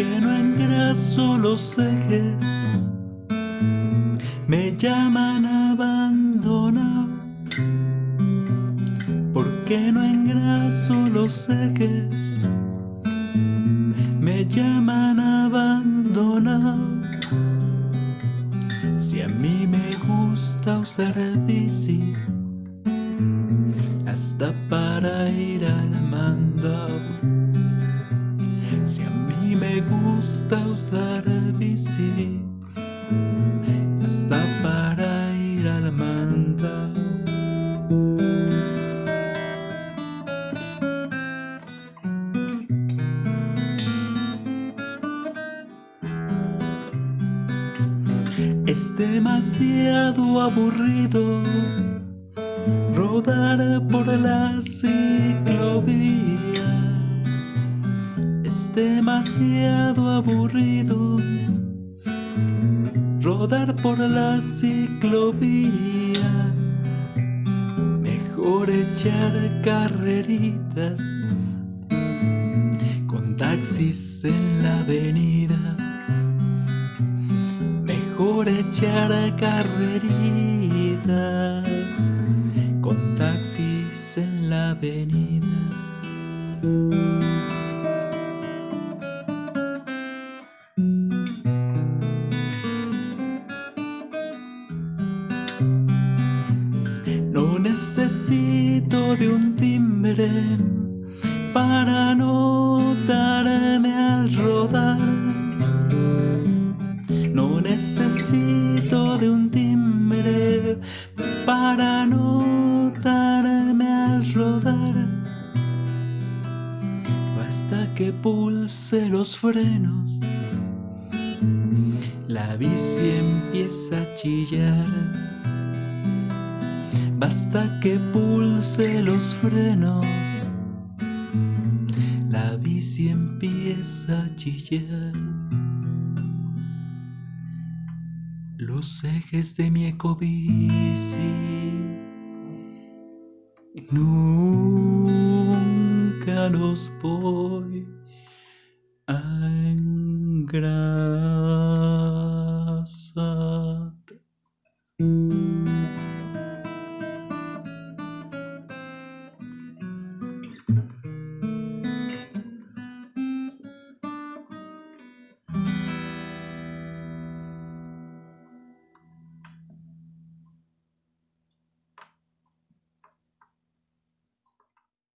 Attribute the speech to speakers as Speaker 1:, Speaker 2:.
Speaker 1: engraso los ejes, me llaman abandonado. ¿Por qué no engraso los ejes? Me llaman abandonado. Si a mí me gusta usar bici, hasta para ir al mandado. Si a me gusta usar bici, hasta para ir al mandado. Es demasiado aburrido rodar por la ciclovía. Demasiado aburrido rodar por la ciclovía. Mejor echar carreritas con taxis en la avenida. Mejor echar carreritas con taxis en la avenida. Necesito de un timbre para notarme al rodar. No necesito de un timbre para notarme al rodar. Basta que pulse los frenos, la bici empieza a chillar. Basta que pulse los frenos, la bici empieza a chillar. Los ejes de mi ecobici nunca los voy